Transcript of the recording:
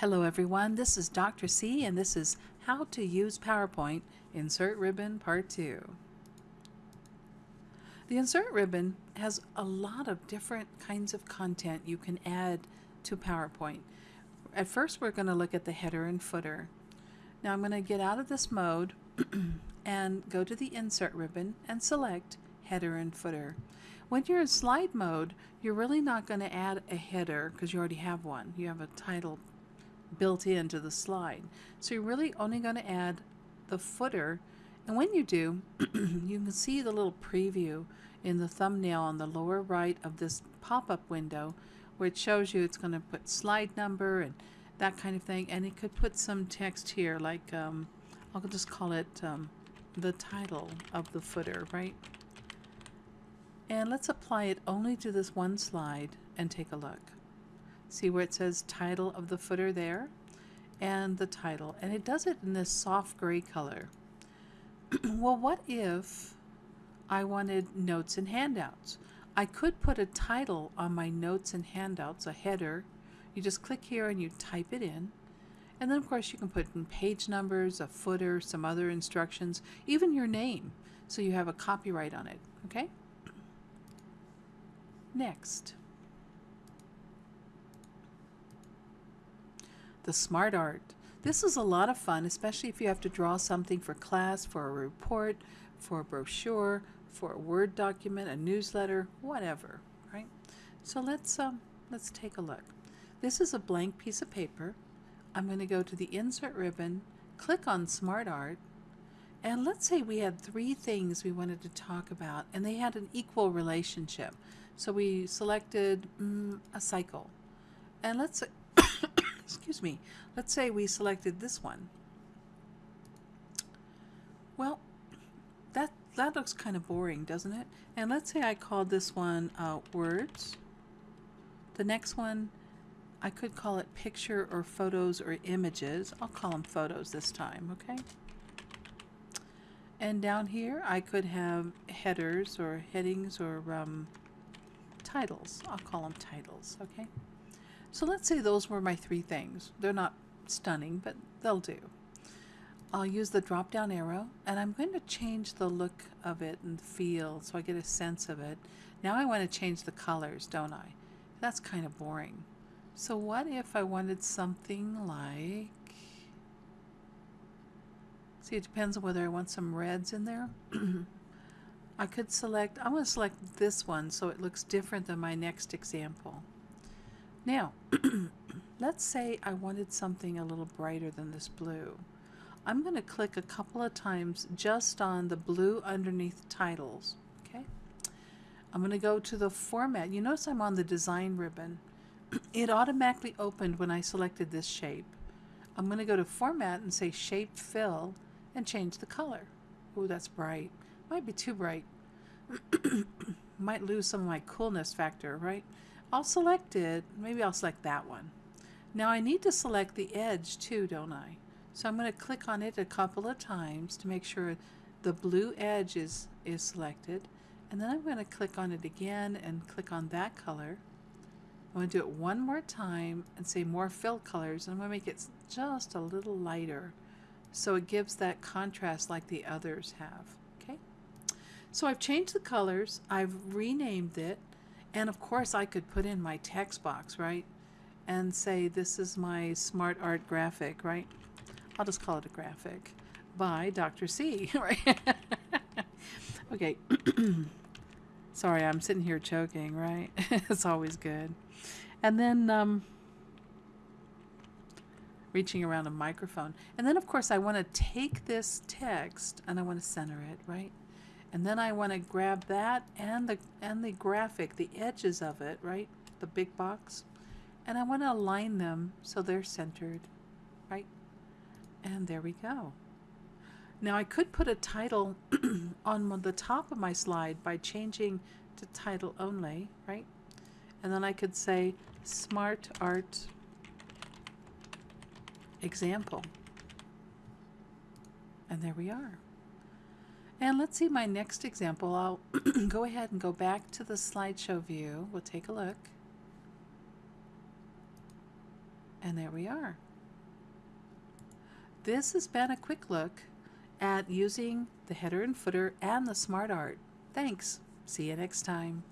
Hello everyone, this is Dr. C and this is How to Use PowerPoint Insert Ribbon Part 2. The Insert Ribbon has a lot of different kinds of content you can add to PowerPoint. At first we're going to look at the header and footer. Now I'm going to get out of this mode and go to the Insert Ribbon and select Header and Footer. When you're in slide mode, you're really not going to add a header because you already have one. You have a title built into the slide. So you're really only going to add the footer. And when you do, you can see the little preview in the thumbnail on the lower right of this pop-up window where it shows you it's going to put slide number and that kind of thing. And it could put some text here like, um, I'll just call it um, the title of the footer, right? And let's apply it only to this one slide and take a look. See where it says title of the footer there? And the title. And it does it in this soft gray color. well, what if I wanted notes and handouts? I could put a title on my notes and handouts, a header. You just click here and you type it in. And then of course you can put in page numbers, a footer, some other instructions, even your name. So you have a copyright on it, okay? Next. The smart art. This is a lot of fun, especially if you have to draw something for class, for a report, for a brochure, for a Word document, a newsletter, whatever, right? So let's, um, let's take a look. This is a blank piece of paper. I'm going to go to the Insert ribbon, click on Smart Art, and let's say we had three things we wanted to talk about, and they had an equal relationship. So we selected mm, a cycle. And let's excuse me, let's say we selected this one. Well, that, that looks kind of boring, doesn't it? And let's say I called this one uh, words. The next one, I could call it picture or photos or images. I'll call them photos this time, okay? And down here, I could have headers or headings or um, titles. I'll call them titles, okay? So let's say those were my three things. They're not stunning, but they'll do. I'll use the drop down arrow and I'm going to change the look of it and feel so I get a sense of it. Now I want to change the colors, don't I? That's kind of boring. So what if I wanted something like, see it depends on whether I want some reds in there. I could select, I want to select this one so it looks different than my next example. Now, let's say I wanted something a little brighter than this blue. I'm going to click a couple of times just on the blue underneath titles. Okay. I'm going to go to the format. You notice I'm on the design ribbon. it automatically opened when I selected this shape. I'm going to go to format and say shape fill and change the color. Oh, that's bright. Might be too bright. Might lose some of my coolness factor, right? I'll select it. Maybe I'll select that one. Now I need to select the edge too, don't I? So I'm going to click on it a couple of times to make sure the blue edge is, is selected. And then I'm going to click on it again and click on that color. I'm going to do it one more time and say more fill colors. And I'm going to make it just a little lighter so it gives that contrast like the others have. Okay. So I've changed the colors. I've renamed it. And of course I could put in my text box, right? And say this is my smart art graphic, right? I'll just call it a graphic by Dr. C, right? okay. Sorry, I'm sitting here choking, right? it's always good. And then um, reaching around a microphone. And then, of course, I want to take this text and I want to center it, right? And then I want to grab that and the, and the graphic, the edges of it, right? The big box. And I want to align them so they're centered, right? And there we go. Now I could put a title on the top of my slide by changing to title only, right? And then I could say Smart Art Example. And there we are. And let's see my next example. I'll go ahead and go back to the slideshow view. We'll take a look. And there we are. this has been a quick look at using the header and footer and the smart art. Thanks. See you next time.